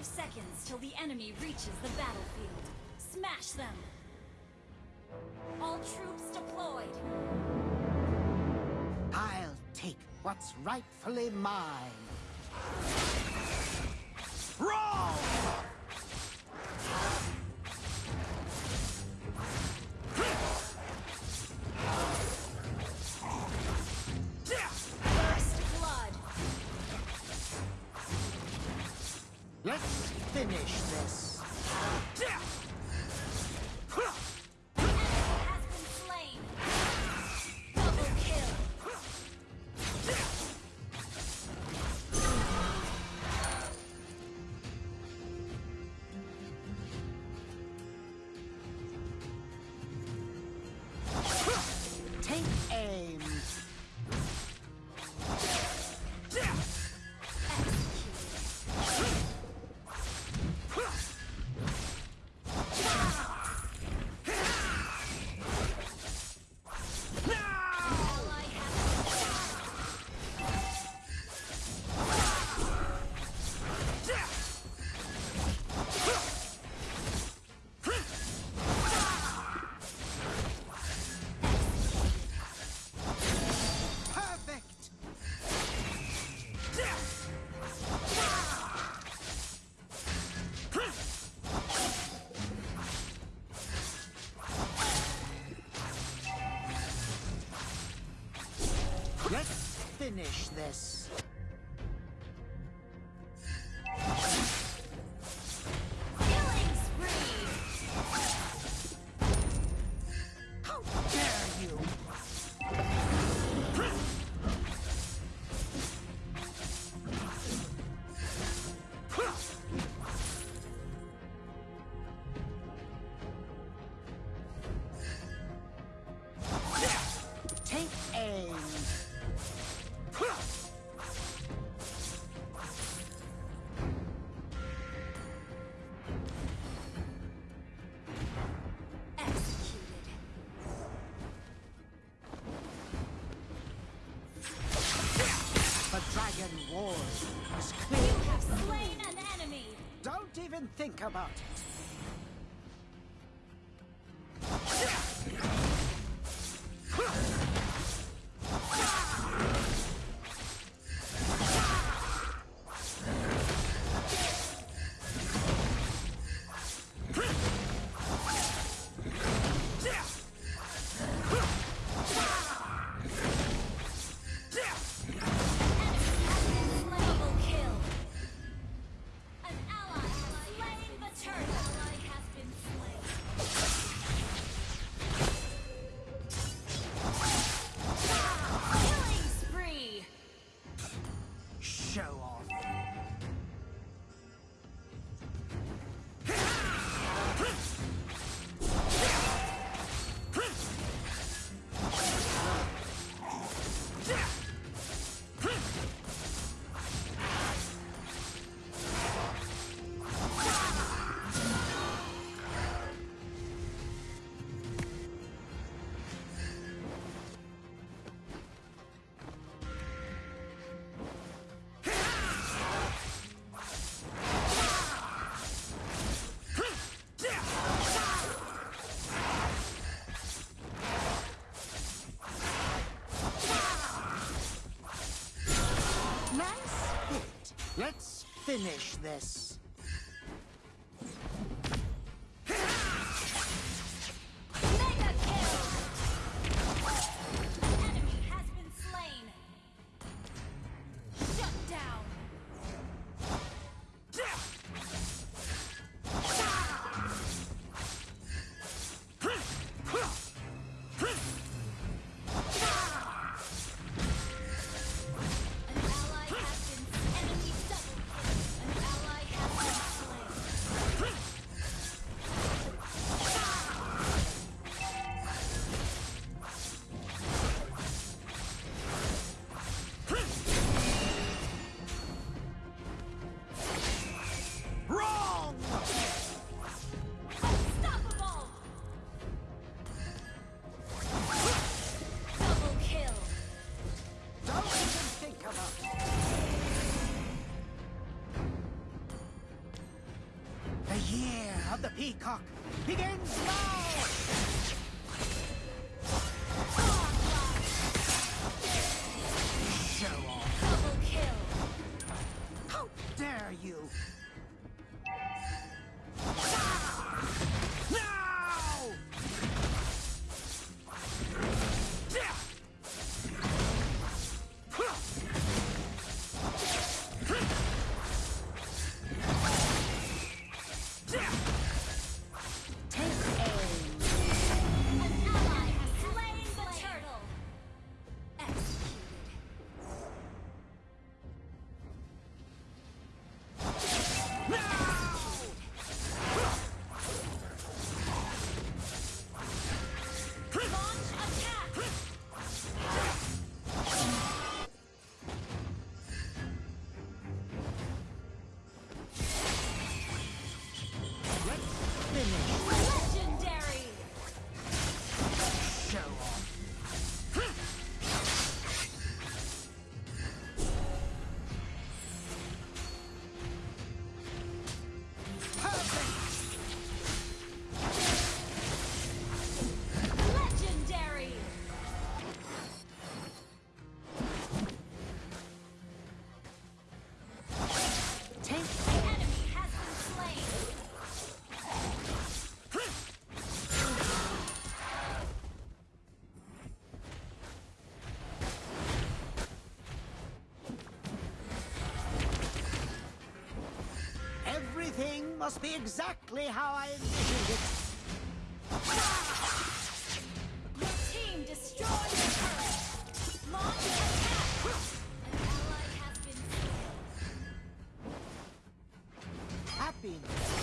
Five seconds till the enemy reaches the battlefield. Smash them! All troops deployed! I'll take what's rightfully mine. Let's finish this. Finish this. Wars You have slain an enemy! Don't even think about it. Finish this. The year of the peacock begins now! Finish. Everything must be exactly how I envisioned it. Your team destroyed the turret. Launch attack. An ally has been slain. Happiness